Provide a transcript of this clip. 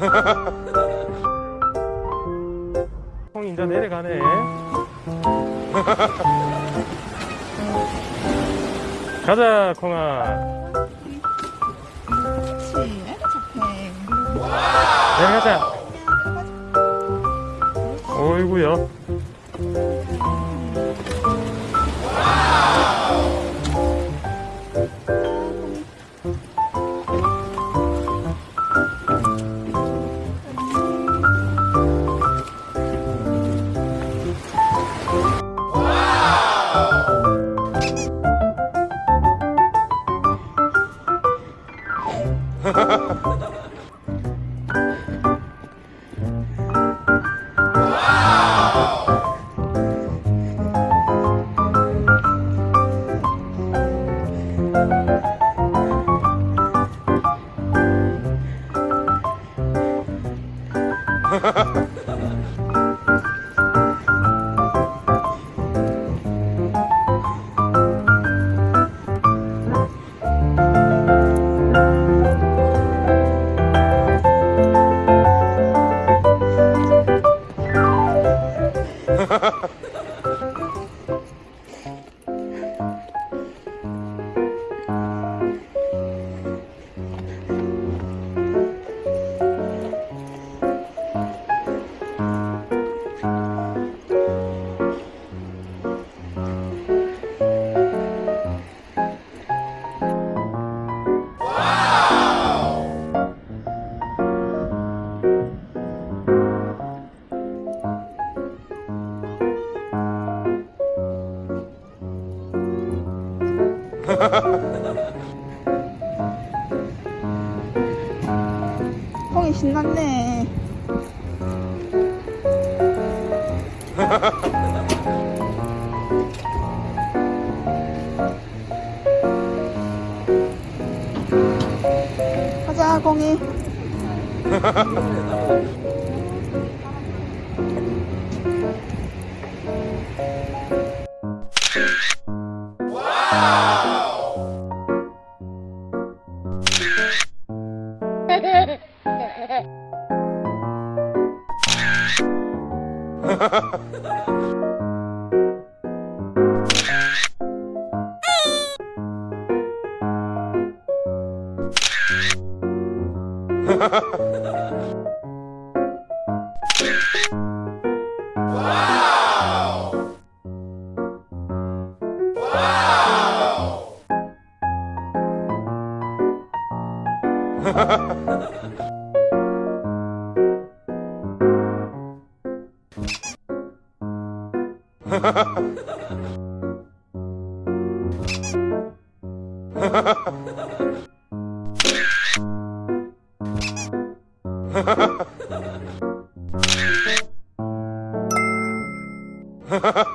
콩 인자 내려가네. 가자, 콩아. 착해. 내려가자. 어이구야. Ha ha ha! 형이 신났네. 가자 공이. Ha ha ha! Ha ha ha!